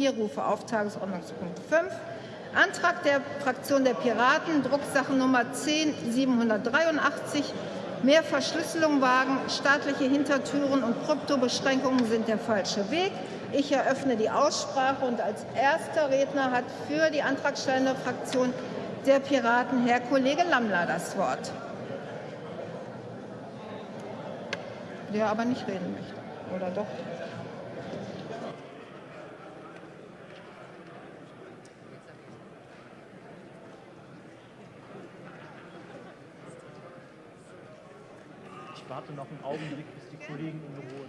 Hier rufe auf Tagesordnungspunkt 5. Antrag der Fraktion der Piraten, Drucksachennummer 10783. Mehr Verschlüsselung wagen, staatliche Hintertüren und Kryptobeschränkungen sind der falsche Weg. Ich eröffne die Aussprache und als erster Redner hat für die antragstellende Fraktion der Piraten Herr Kollege Lammler das Wort. Der aber nicht reden möchte. Oder doch? Warte noch einen Augenblick, bis die Kollegen im Büro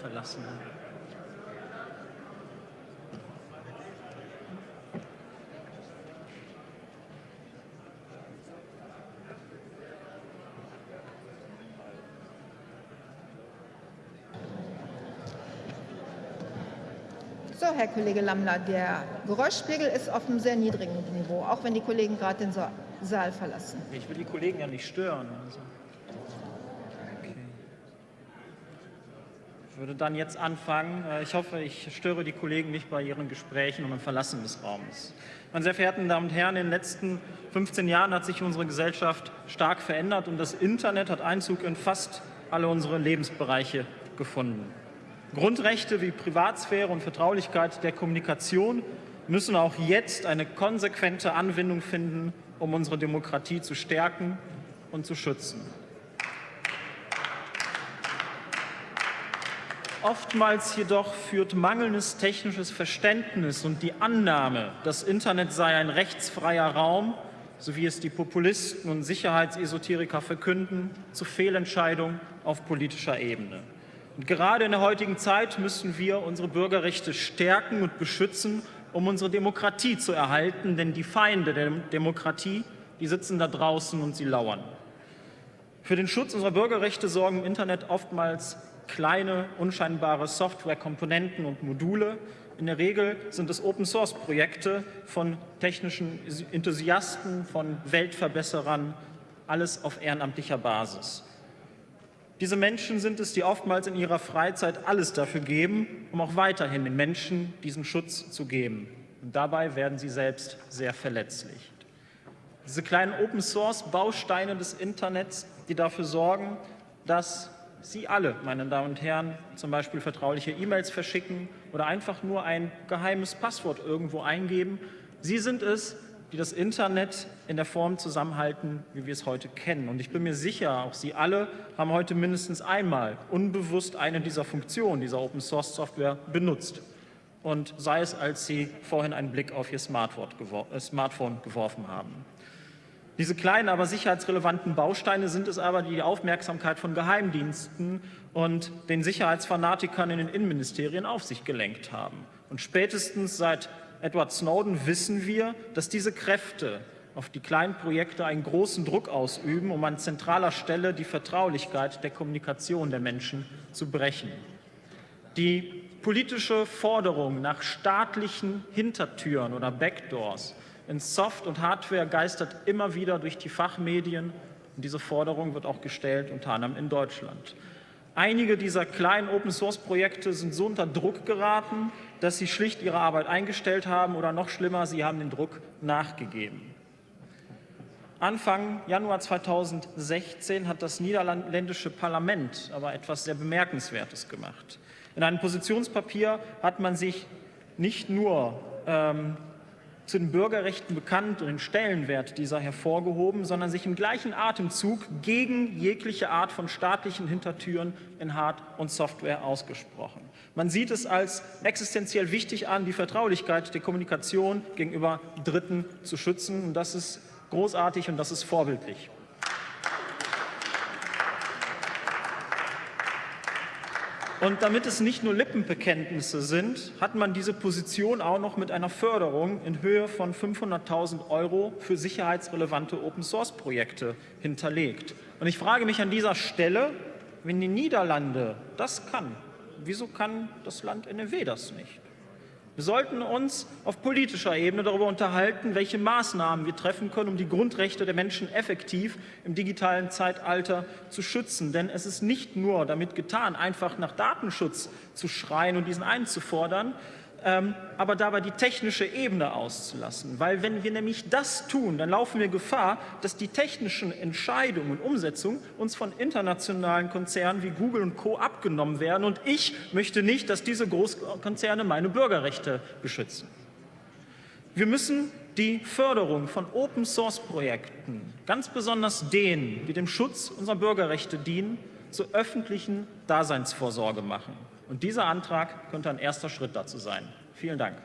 verlassen haben. So, Herr Kollege Lammler, der Geräuschspiegel ist auf einem sehr niedrigen Niveau, auch wenn die Kollegen gerade den Saal verlassen. Ich will die Kollegen ja nicht stören. Also. Okay. Ich würde dann jetzt anfangen. Äh, ich hoffe, ich störe die Kollegen nicht bei ihren Gesprächen und im Verlassen des Raums. Meine sehr verehrten Damen und Herren, in den letzten 15 Jahren hat sich unsere Gesellschaft stark verändert und das Internet hat Einzug in fast alle unsere Lebensbereiche gefunden. Grundrechte wie Privatsphäre und Vertraulichkeit der Kommunikation müssen auch jetzt eine konsequente Anwendung finden, um unsere Demokratie zu stärken und zu schützen. Oftmals jedoch führt mangelndes technisches Verständnis und die Annahme, das Internet sei ein rechtsfreier Raum, so wie es die Populisten und Sicherheitsesoteriker verkünden, zu Fehlentscheidungen auf politischer Ebene. Und gerade in der heutigen Zeit müssen wir unsere Bürgerrechte stärken und beschützen, um unsere Demokratie zu erhalten. Denn die Feinde der Demokratie, die sitzen da draußen und sie lauern. Für den Schutz unserer Bürgerrechte sorgen im Internet oftmals kleine, unscheinbare Softwarekomponenten und Module. In der Regel sind es Open-Source-Projekte von technischen Enthusiasten, von Weltverbesserern, alles auf ehrenamtlicher Basis. Diese Menschen sind es, die oftmals in ihrer Freizeit alles dafür geben, um auch weiterhin den Menschen diesen Schutz zu geben. Und dabei werden sie selbst sehr verletzlich. Diese kleinen Open-Source-Bausteine des Internets, die dafür sorgen, dass Sie alle, meine Damen und Herren, zum Beispiel vertrauliche E-Mails verschicken oder einfach nur ein geheimes Passwort irgendwo eingeben. Sie sind es, die das Internet in der Form zusammenhalten, wie wir es heute kennen. Und ich bin mir sicher, auch Sie alle haben heute mindestens einmal unbewusst eine dieser Funktionen dieser Open-Source-Software benutzt. Und sei es, als Sie vorhin einen Blick auf Ihr äh, Smartphone geworfen haben. Diese kleinen, aber sicherheitsrelevanten Bausteine sind es aber, die die Aufmerksamkeit von Geheimdiensten und den Sicherheitsfanatikern in den Innenministerien auf sich gelenkt haben. Und spätestens seit Edward Snowden wissen wir, dass diese Kräfte auf die kleinen Projekte einen großen Druck ausüben, um an zentraler Stelle die Vertraulichkeit der Kommunikation der Menschen zu brechen. Die politische Forderung nach staatlichen Hintertüren oder Backdoors in Soft- und Hardware geistert immer wieder durch die Fachmedien. Und diese Forderung wird auch gestellt, unter anderem in Deutschland. Einige dieser kleinen Open-Source-Projekte sind so unter Druck geraten, dass sie schlicht ihre Arbeit eingestellt haben oder noch schlimmer, sie haben den Druck nachgegeben. Anfang Januar 2016 hat das niederländische Parlament aber etwas sehr Bemerkenswertes gemacht. In einem Positionspapier hat man sich nicht nur ähm, zu den Bürgerrechten bekannt und den Stellenwert dieser hervorgehoben, sondern sich im gleichen Atemzug gegen jegliche Art von staatlichen Hintertüren in Hard- und Software ausgesprochen. Man sieht es als existenziell wichtig an, die Vertraulichkeit der Kommunikation gegenüber Dritten zu schützen. Und das ist großartig und das ist vorbildlich. Und damit es nicht nur Lippenbekenntnisse sind, hat man diese Position auch noch mit einer Förderung in Höhe von 500.000 Euro für sicherheitsrelevante Open-Source-Projekte hinterlegt. Und ich frage mich an dieser Stelle, wenn die Niederlande das kann, wieso kann das Land NRW das nicht? Wir sollten uns auf politischer Ebene darüber unterhalten, welche Maßnahmen wir treffen können, um die Grundrechte der Menschen effektiv im digitalen Zeitalter zu schützen. Denn es ist nicht nur damit getan, einfach nach Datenschutz zu schreien und diesen einzufordern. Ähm, aber dabei die technische Ebene auszulassen. Weil wenn wir nämlich das tun, dann laufen wir Gefahr, dass die technischen Entscheidungen und Umsetzungen uns von internationalen Konzernen wie Google und Co. abgenommen werden. Und ich möchte nicht, dass diese Großkonzerne meine Bürgerrechte beschützen. Wir müssen die Förderung von Open-Source-Projekten, ganz besonders denen, die dem Schutz unserer Bürgerrechte dienen, zur öffentlichen Daseinsvorsorge machen. Und dieser Antrag könnte ein erster Schritt dazu sein. Vielen Dank.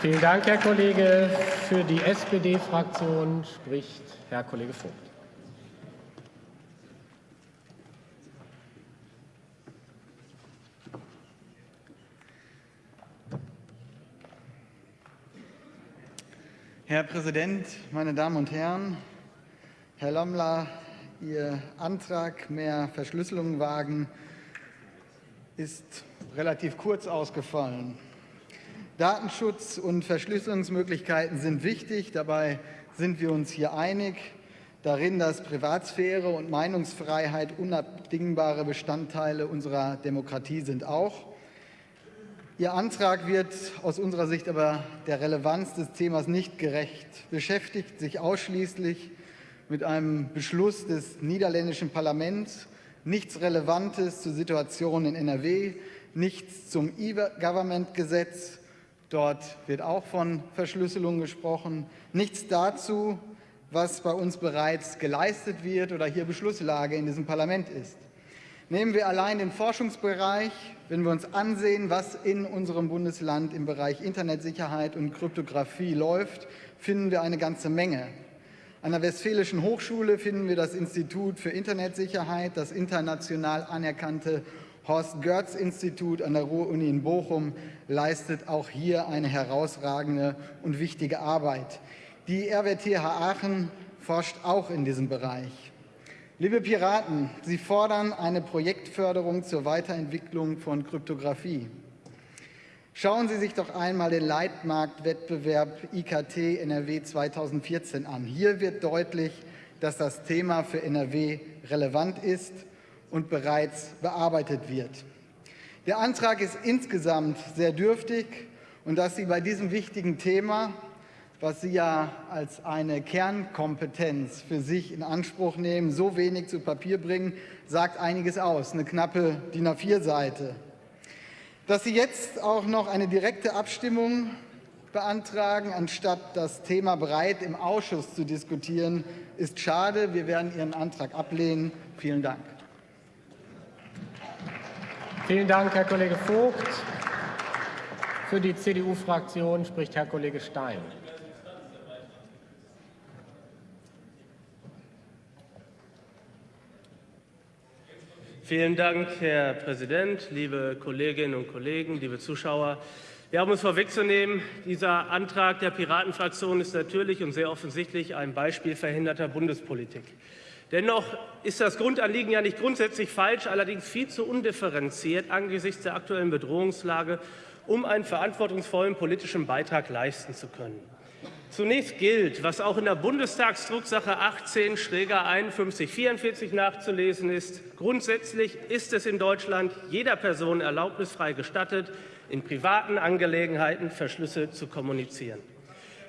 Vielen Dank, Herr Kollege. Für die SPD-Fraktion spricht Herr Kollege Vogt. Herr Präsident, meine Damen und Herren! Herr Lommler, Ihr Antrag, mehr Verschlüsselung wagen, ist relativ kurz ausgefallen. Datenschutz und Verschlüsselungsmöglichkeiten sind wichtig. Dabei sind wir uns hier einig darin, dass Privatsphäre und Meinungsfreiheit unabdingbare Bestandteile unserer Demokratie sind auch. Ihr Antrag wird aus unserer Sicht aber der Relevanz des Themas nicht gerecht, beschäftigt sich ausschließlich mit einem Beschluss des niederländischen Parlaments, nichts Relevantes zur Situation in NRW, nichts zum E-Government-Gesetz, dort wird auch von Verschlüsselung gesprochen, nichts dazu, was bei uns bereits geleistet wird oder hier Beschlusslage in diesem Parlament ist. Nehmen wir allein den Forschungsbereich, wenn wir uns ansehen, was in unserem Bundesland im Bereich Internetsicherheit und Kryptographie läuft, finden wir eine ganze Menge. An der Westfälischen Hochschule finden wir das Institut für Internetsicherheit, das international anerkannte Horst-Görz-Institut an der Ruhr-Uni in Bochum leistet auch hier eine herausragende und wichtige Arbeit. Die RWTH Aachen forscht auch in diesem Bereich. Liebe Piraten, Sie fordern eine Projektförderung zur Weiterentwicklung von Kryptographie. Schauen Sie sich doch einmal den Leitmarktwettbewerb IKT NRW 2014 an. Hier wird deutlich, dass das Thema für NRW relevant ist und bereits bearbeitet wird. Der Antrag ist insgesamt sehr dürftig und dass Sie bei diesem wichtigen Thema, was Sie ja als eine Kernkompetenz für sich in Anspruch nehmen, so wenig zu Papier bringen, sagt einiges aus. Eine knappe DIN A4-Seite. Dass Sie jetzt auch noch eine direkte Abstimmung beantragen, anstatt das Thema breit im Ausschuss zu diskutieren, ist schade. Wir werden Ihren Antrag ablehnen. Vielen Dank. Vielen Dank, Herr Kollege Vogt. Für die CDU-Fraktion spricht Herr Kollege Stein. Vielen Dank, Herr Präsident, liebe Kolleginnen und Kollegen, liebe Zuschauer. Ja, um es vorwegzunehmen, dieser Antrag der Piratenfraktion ist natürlich und sehr offensichtlich ein Beispiel verhinderter Bundespolitik. Dennoch ist das Grundanliegen ja nicht grundsätzlich falsch, allerdings viel zu undifferenziert angesichts der aktuellen Bedrohungslage, um einen verantwortungsvollen politischen Beitrag leisten zu können. Zunächst gilt, was auch in der Bundestagsdrucksache 18 Schräger 5144 nachzulesen ist. Grundsätzlich ist es in Deutschland jeder Person erlaubnisfrei gestattet, in privaten Angelegenheiten verschlüsselt zu kommunizieren.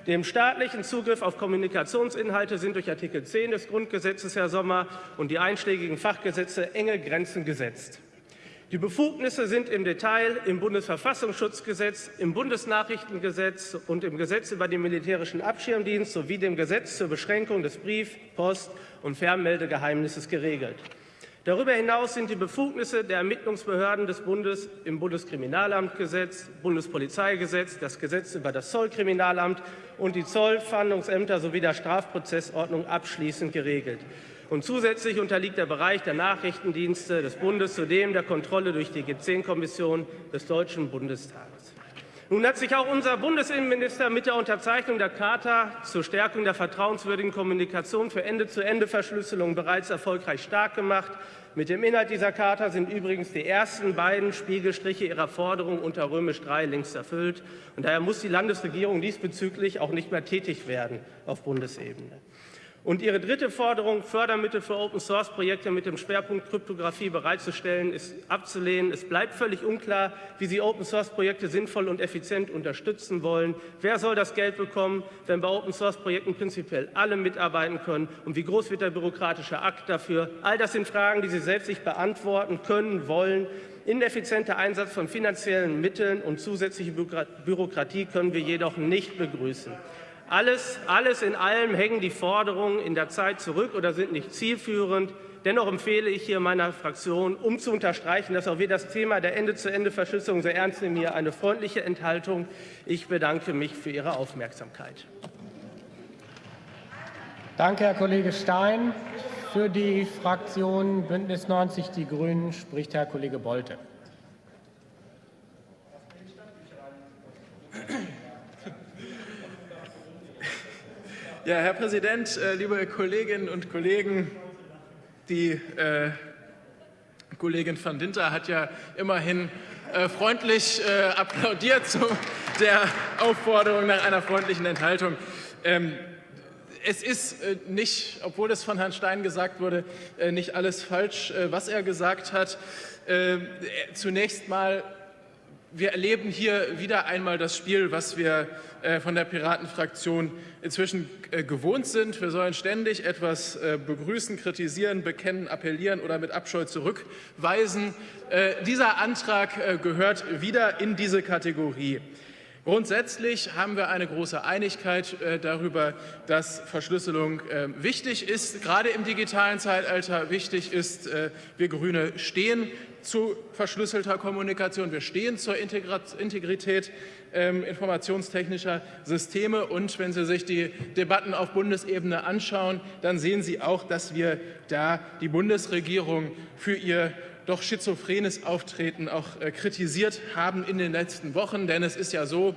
Dem staatlichen Zugriff auf Kommunikationsinhalte sind durch Artikel 10 des Grundgesetzes, Herr Sommer, und die einschlägigen Fachgesetze enge Grenzen gesetzt. Die Befugnisse sind im Detail im Bundesverfassungsschutzgesetz, im Bundesnachrichtengesetz und im Gesetz über den militärischen Abschirmdienst sowie dem Gesetz zur Beschränkung des Brief-, Post- und Fernmeldegeheimnisses geregelt. Darüber hinaus sind die Befugnisse der Ermittlungsbehörden des Bundes im Bundeskriminalamtgesetz, Bundespolizeigesetz, das Gesetz über das Zollkriminalamt und die Zollfahndungsämter sowie der Strafprozessordnung abschließend geregelt. Und zusätzlich unterliegt der Bereich der Nachrichtendienste des Bundes zudem der Kontrolle durch die G10-Kommission des Deutschen Bundestages. Nun hat sich auch unser Bundesinnenminister mit der Unterzeichnung der Charta zur Stärkung der vertrauenswürdigen Kommunikation für Ende-zu-Ende-Verschlüsselung bereits erfolgreich stark gemacht. Mit dem Inhalt dieser Charta sind übrigens die ersten beiden Spiegelstriche ihrer Forderung unter Römisch III längst erfüllt. Und daher muss die Landesregierung diesbezüglich auch nicht mehr tätig werden auf Bundesebene. Und Ihre dritte Forderung, Fördermittel für Open-Source-Projekte mit dem Schwerpunkt Kryptographie bereitzustellen, ist abzulehnen. Es bleibt völlig unklar, wie Sie Open-Source-Projekte sinnvoll und effizient unterstützen wollen. Wer soll das Geld bekommen, wenn bei Open-Source-Projekten prinzipiell alle mitarbeiten können? Und wie groß wird der bürokratische Akt dafür? All das sind Fragen, die Sie selbst nicht beantworten können, wollen. Ineffizienter Einsatz von finanziellen Mitteln und zusätzliche Bürokratie können wir jedoch nicht begrüßen. Alles, alles in allem hängen die Forderungen in der Zeit zurück oder sind nicht zielführend. Dennoch empfehle ich hier meiner Fraktion, um zu unterstreichen, dass auch wir das Thema der Ende-zu-Ende-Verschlüsselung sehr ernst nehmen, hier eine freundliche Enthaltung. Ich bedanke mich für Ihre Aufmerksamkeit. Danke, Herr Kollege Stein. Für die Fraktion Bündnis 90 Die Grünen spricht Herr Kollege Bolte. Ja, Herr Präsident, äh, liebe Kolleginnen und Kollegen, die äh, Kollegin van Dinter hat ja immerhin äh, freundlich äh, applaudiert zu der Aufforderung nach einer freundlichen Enthaltung. Ähm, es ist äh, nicht, obwohl es von Herrn Stein gesagt wurde, äh, nicht alles falsch, was er gesagt hat. Zunächst mal wir erleben hier wieder einmal das Spiel, was wir äh, von der Piratenfraktion inzwischen äh, gewohnt sind. Wir sollen ständig etwas äh, begrüßen, kritisieren, bekennen, appellieren oder mit Abscheu zurückweisen. Dieser Antrag gehört wieder in diese Kategorie. Grundsätzlich haben wir eine große Einigkeit darüber, dass Verschlüsselung wichtig ist, gerade im digitalen Zeitalter wichtig ist. Wir Grüne stehen zu verschlüsselter Kommunikation. Wir stehen zur Integrität ähm, informationstechnischer Systeme. Und wenn Sie sich die Debatten auf Bundesebene anschauen, dann sehen Sie auch, dass wir da die Bundesregierung für ihr doch schizophrenes Auftreten auch äh, kritisiert haben in den letzten Wochen. Denn es ist ja so,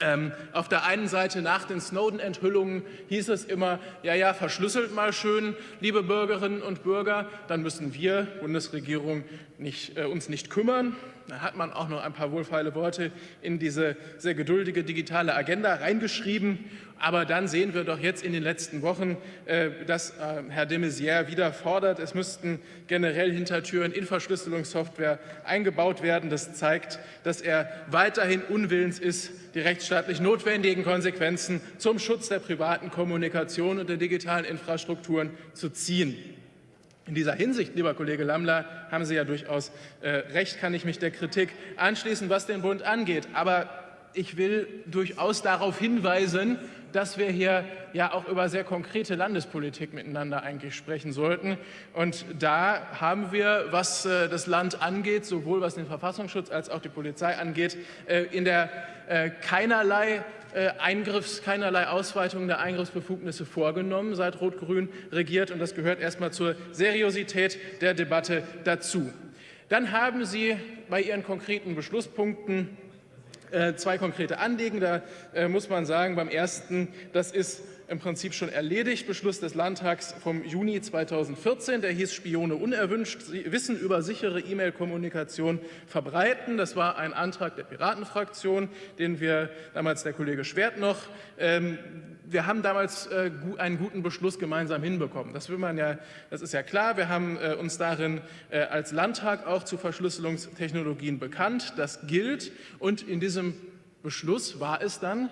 ähm, auf der einen Seite nach den Snowden-Enthüllungen hieß es immer, ja, ja, verschlüsselt mal schön, liebe Bürgerinnen und Bürger, dann müssen wir, Bundesregierung, nicht, äh, uns nicht kümmern. Da hat man auch noch ein paar wohlfeile Worte in diese sehr geduldige digitale Agenda reingeschrieben. Aber dann sehen wir doch jetzt in den letzten Wochen, äh, dass äh, Herr de Maizière wieder fordert, es müssten generell Hintertüren in Verschlüsselungssoftware eingebaut werden. Das zeigt, dass er weiterhin unwillens ist, die rechtsstaatlich notwendigen Konsequenzen zum Schutz der privaten Kommunikation und der digitalen Infrastrukturen zu ziehen. In dieser Hinsicht, lieber Kollege Lammler, haben Sie ja durchaus äh, recht, kann ich mich der Kritik anschließen, was den Bund angeht. Aber ich will durchaus darauf hinweisen, dass wir hier ja auch über sehr konkrete Landespolitik miteinander eigentlich sprechen sollten. Und da haben wir, was äh, das Land angeht, sowohl was den Verfassungsschutz als auch die Polizei angeht, äh, in der keinerlei Eingriffs, keinerlei Ausweitung der Eingriffsbefugnisse vorgenommen, seit Rot-Grün regiert. Und das gehört erstmal zur Seriosität der Debatte dazu. Dann haben Sie bei Ihren konkreten Beschlusspunkten äh, zwei konkrete Anliegen. Da äh, muss man sagen, beim ersten, das ist im Prinzip schon erledigt. Beschluss des Landtags vom Juni 2014, der hieß Spione unerwünscht, Wissen über sichere E-Mail-Kommunikation verbreiten. Das war ein Antrag der Piratenfraktion, den wir damals der Kollege Schwert noch ähm, wir haben damals äh, einen guten Beschluss gemeinsam hinbekommen. Das, will man ja, das ist ja klar. Wir haben äh, uns darin äh, als Landtag auch zu Verschlüsselungstechnologien bekannt. Das gilt. Und in diesem Beschluss war es dann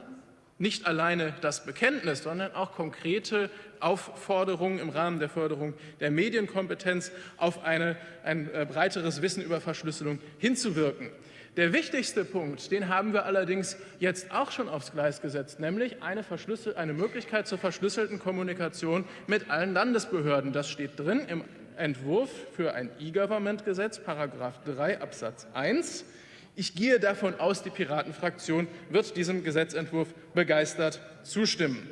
nicht alleine das Bekenntnis, sondern auch konkrete Aufforderungen im Rahmen der Förderung der Medienkompetenz auf eine, ein äh, breiteres Wissen über Verschlüsselung hinzuwirken. Der wichtigste Punkt, den haben wir allerdings jetzt auch schon aufs Gleis gesetzt, nämlich eine, eine Möglichkeit zur verschlüsselten Kommunikation mit allen Landesbehörden. Das steht drin im Entwurf für ein E-Government-Gesetz, Paragraph 3 Absatz 1. Ich gehe davon aus, die Piratenfraktion wird diesem Gesetzentwurf begeistert zustimmen.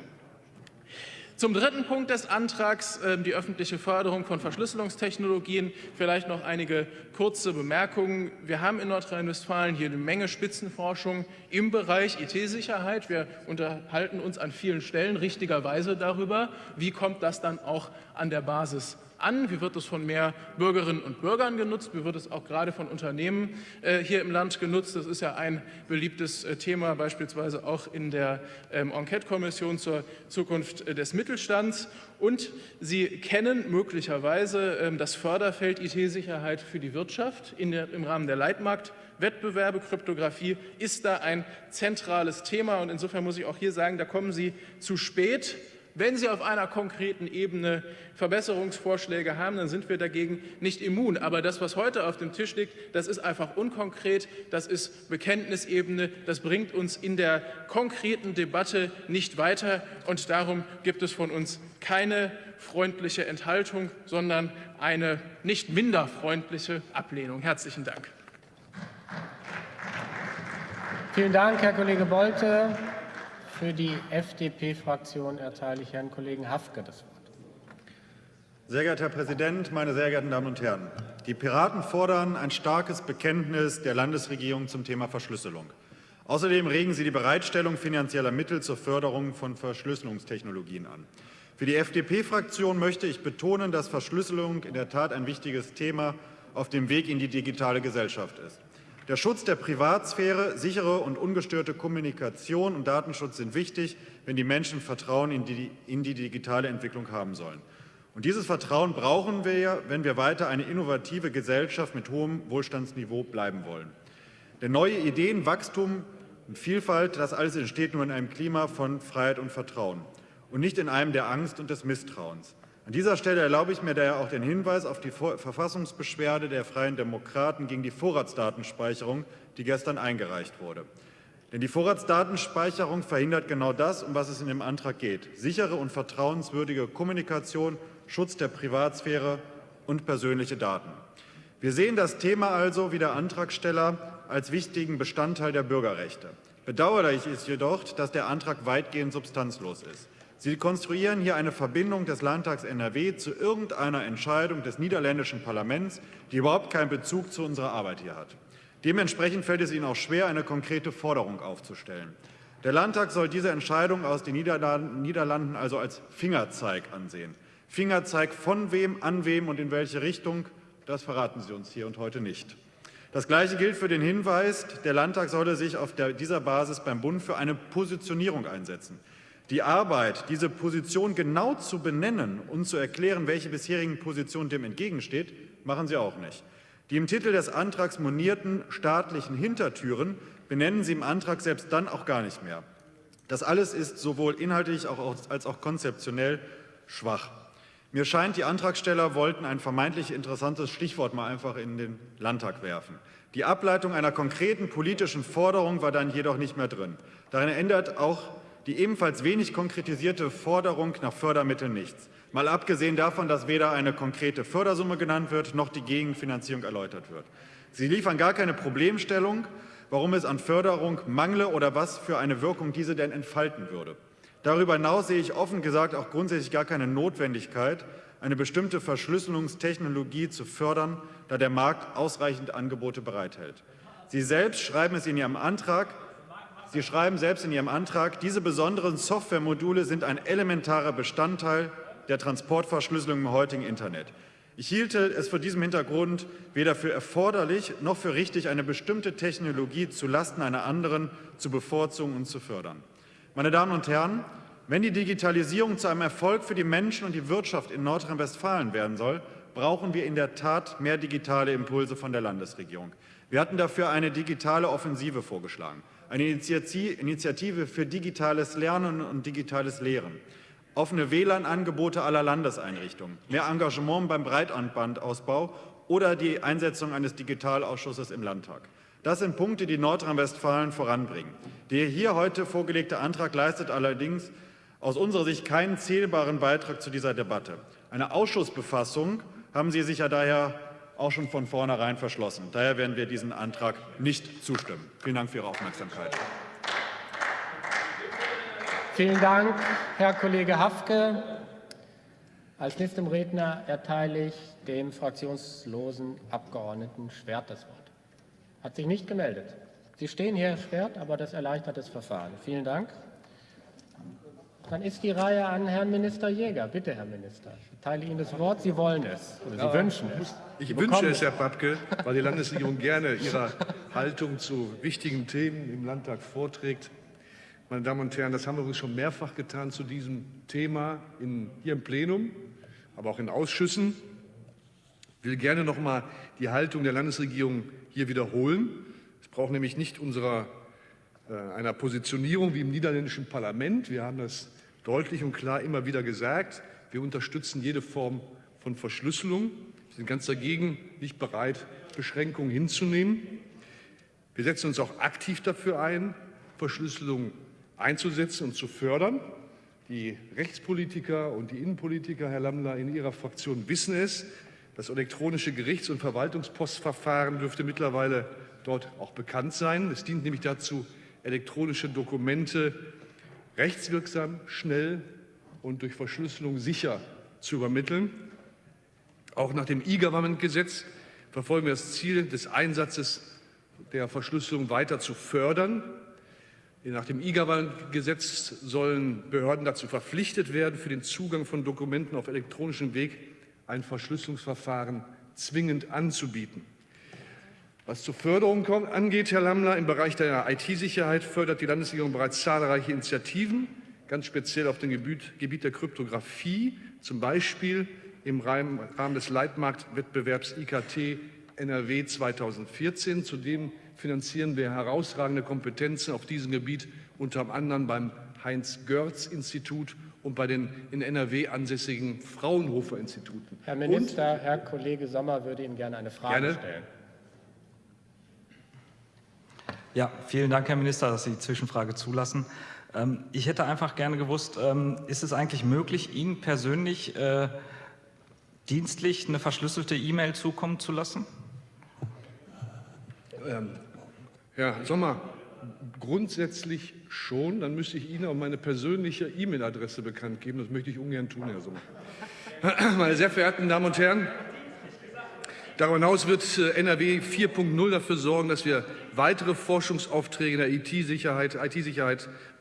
Zum dritten Punkt des Antrags, ähm, die öffentliche Förderung von Verschlüsselungstechnologien, vielleicht noch einige kurze Bemerkungen. Wir haben in Nordrhein-Westfalen hier eine Menge Spitzenforschung im Bereich IT-Sicherheit. Wir unterhalten uns an vielen Stellen richtigerweise darüber, wie kommt das dann auch an der Basis an? Wie wird es von mehr Bürgerinnen und Bürgern genutzt? Wie wird es auch gerade von Unternehmen äh, hier im Land genutzt? Das ist ja ein beliebtes äh, Thema, beispielsweise auch in der ähm, Enquete-Kommission zur Zukunft äh, des Mittelstands. Und Sie kennen möglicherweise ähm, das Förderfeld IT-Sicherheit für die Wirtschaft der, im Rahmen der Leitmarktwettbewerbe. Kryptographie ist da ein zentrales Thema. Und insofern muss ich auch hier sagen, da kommen Sie zu spät. Wenn Sie auf einer konkreten Ebene Verbesserungsvorschläge haben, dann sind wir dagegen nicht immun. Aber das, was heute auf dem Tisch liegt, das ist einfach unkonkret, das ist Bekenntnisebene, das bringt uns in der konkreten Debatte nicht weiter. Und darum gibt es von uns keine freundliche Enthaltung, sondern eine nicht minder freundliche Ablehnung. Herzlichen Dank. Vielen Dank, Herr Kollege Bolte. Für die FDP-Fraktion erteile ich Herrn Kollegen Hafke das Wort. Sehr geehrter Herr Präsident, meine sehr geehrten Damen und Herren! Die Piraten fordern ein starkes Bekenntnis der Landesregierung zum Thema Verschlüsselung. Außerdem regen sie die Bereitstellung finanzieller Mittel zur Förderung von Verschlüsselungstechnologien an. Für die FDP-Fraktion möchte ich betonen, dass Verschlüsselung in der Tat ein wichtiges Thema auf dem Weg in die digitale Gesellschaft ist. Der Schutz der Privatsphäre, sichere und ungestörte Kommunikation und Datenschutz sind wichtig, wenn die Menschen Vertrauen in die, in die digitale Entwicklung haben sollen. Und dieses Vertrauen brauchen wir, wenn wir weiter eine innovative Gesellschaft mit hohem Wohlstandsniveau bleiben wollen. Denn neue Ideen, Wachstum und Vielfalt, das alles entsteht nur in einem Klima von Freiheit und Vertrauen und nicht in einem der Angst und des Misstrauens. An dieser Stelle erlaube ich mir daher auch den Hinweis auf die Verfassungsbeschwerde der Freien Demokraten gegen die Vorratsdatenspeicherung, die gestern eingereicht wurde. Denn die Vorratsdatenspeicherung verhindert genau das, um was es in dem Antrag geht. Sichere und vertrauenswürdige Kommunikation, Schutz der Privatsphäre und persönliche Daten. Wir sehen das Thema also, wie der Antragsteller, als wichtigen Bestandteil der Bürgerrechte. Bedauerlich ist jedoch, dass der Antrag weitgehend substanzlos ist. Sie konstruieren hier eine Verbindung des Landtags NRW zu irgendeiner Entscheidung des niederländischen Parlaments, die überhaupt keinen Bezug zu unserer Arbeit hier hat. Dementsprechend fällt es Ihnen auch schwer, eine konkrete Forderung aufzustellen. Der Landtag soll diese Entscheidung aus den Niederlanden also als Fingerzeig ansehen. Fingerzeig von wem, an wem und in welche Richtung, das verraten Sie uns hier und heute nicht. Das Gleiche gilt für den Hinweis, der Landtag solle sich auf dieser Basis beim Bund für eine Positionierung einsetzen. Die Arbeit, diese Position genau zu benennen und zu erklären, welche bisherigen Position dem entgegensteht, machen Sie auch nicht. Die im Titel des Antrags monierten staatlichen Hintertüren benennen Sie im Antrag selbst dann auch gar nicht mehr. Das alles ist sowohl inhaltlich als auch konzeptionell schwach. Mir scheint, die Antragsteller wollten ein vermeintlich interessantes Stichwort mal einfach in den Landtag werfen. Die Ableitung einer konkreten politischen Forderung war dann jedoch nicht mehr drin. Darin ändert auch die ebenfalls wenig konkretisierte Forderung nach Fördermitteln nichts. Mal abgesehen davon, dass weder eine konkrete Fördersumme genannt wird, noch die Gegenfinanzierung erläutert wird. Sie liefern gar keine Problemstellung, warum es an Förderung mangle oder was für eine Wirkung diese denn entfalten würde. Darüber hinaus sehe ich offen gesagt auch grundsätzlich gar keine Notwendigkeit, eine bestimmte Verschlüsselungstechnologie zu fördern, da der Markt ausreichend Angebote bereithält. Sie selbst schreiben es in Ihrem Antrag, Sie schreiben selbst in Ihrem Antrag, diese besonderen Softwaremodule sind ein elementarer Bestandteil der Transportverschlüsselung im heutigen Internet. Ich hielte es vor diesem Hintergrund weder für erforderlich noch für richtig, eine bestimmte Technologie zulasten einer anderen zu bevorzugen und zu fördern. Meine Damen und Herren, wenn die Digitalisierung zu einem Erfolg für die Menschen und die Wirtschaft in Nordrhein-Westfalen werden soll, brauchen wir in der Tat mehr digitale Impulse von der Landesregierung. Wir hatten dafür eine digitale Offensive vorgeschlagen eine Initiative für digitales Lernen und digitales Lehren, offene WLAN-Angebote aller Landeseinrichtungen, mehr Engagement beim Breitbandbandausbau oder die Einsetzung eines Digitalausschusses im Landtag. Das sind Punkte, die Nordrhein-Westfalen voranbringen. Der hier heute vorgelegte Antrag leistet allerdings aus unserer Sicht keinen zählbaren Beitrag zu dieser Debatte. Eine Ausschussbefassung haben Sie sich ja daher auch schon von vornherein verschlossen. Daher werden wir diesem Antrag nicht zustimmen. Vielen Dank für Ihre Aufmerksamkeit. Vielen Dank, Herr Kollege Hafke. Als nächstem Redner erteile ich dem fraktionslosen Abgeordneten Schwert das Wort. Hat sich nicht gemeldet. Sie stehen hier, Herr Schwert, aber das erleichtert das Verfahren. Vielen Dank. Dann ist die Reihe an Herrn Minister Jäger. Bitte, Herr Minister, ich teile Ihnen das Wort. Sie wollen es oder Sie ja, wünschen es. Ich Sie wünsche es, Herr Papke, weil die Landesregierung gerne ihre Haltung zu wichtigen Themen im Landtag vorträgt. Meine Damen und Herren, das haben wir übrigens schon mehrfach getan zu diesem Thema in, hier im Plenum, aber auch in Ausschüssen. Ich will gerne noch mal die Haltung der Landesregierung hier wiederholen. Es braucht nämlich nicht unserer, einer Positionierung wie im niederländischen Parlament. Wir haben das deutlich und klar immer wieder gesagt. Wir unterstützen jede Form von Verschlüsselung. Wir sind ganz dagegen, nicht bereit, Beschränkungen hinzunehmen. Wir setzen uns auch aktiv dafür ein, Verschlüsselung einzusetzen und zu fördern. Die Rechtspolitiker und die Innenpolitiker, Herr Lammler, in Ihrer Fraktion wissen es. Das elektronische Gerichts- und Verwaltungspostverfahren dürfte mittlerweile dort auch bekannt sein. Es dient nämlich dazu, elektronische Dokumente rechtswirksam, schnell und durch Verschlüsselung sicher zu übermitteln. Auch nach dem E-Government-Gesetz verfolgen wir das Ziel des Einsatzes der Verschlüsselung weiter zu fördern. Nach dem E-Government-Gesetz sollen Behörden dazu verpflichtet werden, für den Zugang von Dokumenten auf elektronischem Weg ein Verschlüsselungsverfahren zwingend anzubieten. Was zur Förderung angeht, Herr Lammler, im Bereich der IT-Sicherheit fördert die Landesregierung bereits zahlreiche Initiativen, ganz speziell auf dem Gebiet der Kryptographie, zum Beispiel im Rahmen des Leitmarktwettbewerbs IKT NRW 2014. Zudem finanzieren wir herausragende Kompetenzen auf diesem Gebiet, unter anderem beim Heinz-Görz-Institut und bei den in NRW ansässigen Fraunhofer-Instituten. Herr Minister, und, Herr Kollege Sommer würde Ihnen gerne eine Frage gerne. stellen. Ja, vielen Dank, Herr Minister, dass Sie die Zwischenfrage zulassen. Ähm, ich hätte einfach gerne gewusst, ähm, ist es eigentlich möglich, Ihnen persönlich äh, dienstlich eine verschlüsselte E-Mail zukommen zu lassen? Ähm, Herr Sommer, grundsätzlich schon. Dann müsste ich Ihnen auch meine persönliche E-Mail-Adresse bekannt geben. Das möchte ich ungern tun, Herr Sommer. Meine sehr verehrten Damen und Herren, Darüber hinaus wird äh, NRW 4.0 dafür sorgen, dass wir weitere Forschungsaufträge in der IT-Sicherheit IT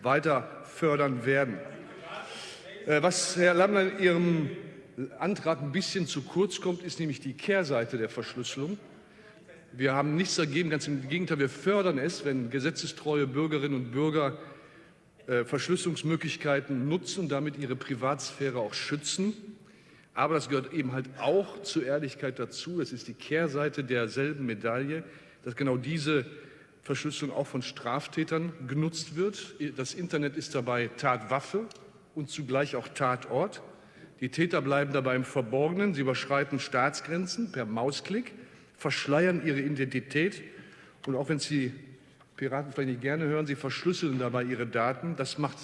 weiter fördern werden. Äh, was Herr Lammler in Ihrem Antrag ein bisschen zu kurz kommt, ist nämlich die Kehrseite der Verschlüsselung. Wir haben nichts dagegen, ganz im Gegenteil, wir fördern es, wenn gesetzestreue Bürgerinnen und Bürger äh, Verschlüsselungsmöglichkeiten nutzen und damit ihre Privatsphäre auch schützen. Aber das gehört eben halt auch zur Ehrlichkeit dazu. Das ist die Kehrseite derselben Medaille, dass genau diese Verschlüsselung auch von Straftätern genutzt wird. Das Internet ist dabei Tatwaffe und zugleich auch Tatort. Die Täter bleiben dabei im Verborgenen. Sie überschreiten Staatsgrenzen per Mausklick, verschleiern ihre Identität. Und auch wenn Sie Piraten vielleicht nicht gerne hören, sie verschlüsseln dabei ihre Daten. Das macht,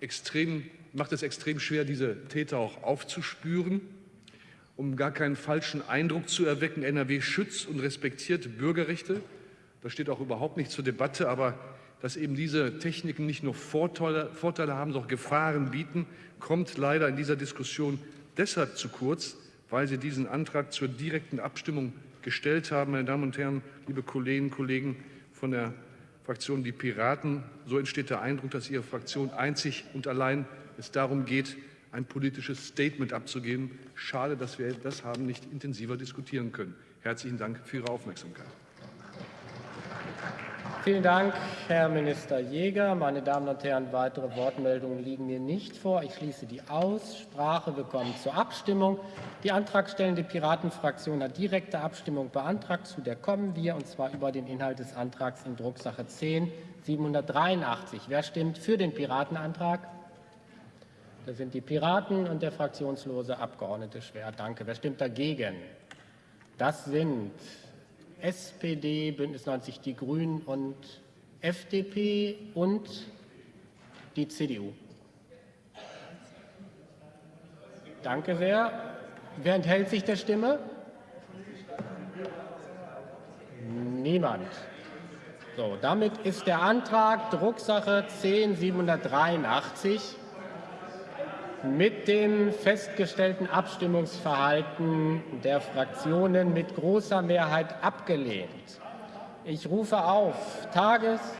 extrem, macht es extrem schwer, diese Täter auch aufzuspüren um gar keinen falschen Eindruck zu erwecken. NRW schützt und respektiert Bürgerrechte. Das steht auch überhaupt nicht zur Debatte. Aber dass eben diese Techniken nicht nur Vorteile, Vorteile haben, sondern auch Gefahren bieten, kommt leider in dieser Diskussion deshalb zu kurz, weil Sie diesen Antrag zur direkten Abstimmung gestellt haben. Meine Damen und Herren, liebe Kolleginnen und Kollegen von der Fraktion Die Piraten, so entsteht der Eindruck, dass Ihre Fraktion einzig und allein es darum geht, ein politisches Statement abzugeben. Schade, dass wir das haben nicht intensiver diskutieren können. Herzlichen Dank für Ihre Aufmerksamkeit. Vielen Dank, Herr Minister Jäger. Meine Damen und Herren, weitere Wortmeldungen liegen mir nicht vor. Ich schließe die Aussprache. Wir kommen zur Abstimmung. Die antragstellende Piratenfraktion hat direkte Abstimmung beantragt. Zu der kommen wir, und zwar über den Inhalt des Antrags in Drucksache 10 783. Wer stimmt für den Piratenantrag? Das sind die Piraten und der fraktionslose Abgeordnete Schwer. Danke. Wer stimmt dagegen? Das sind SPD, Bündnis 90 Die Grünen und FDP und die CDU. Danke sehr. Wer enthält sich der Stimme? Niemand. So, damit ist der Antrag Drucksache 10783 mit dem festgestellten Abstimmungsverhalten der Fraktionen mit großer Mehrheit abgelehnt. Ich rufe auf Tages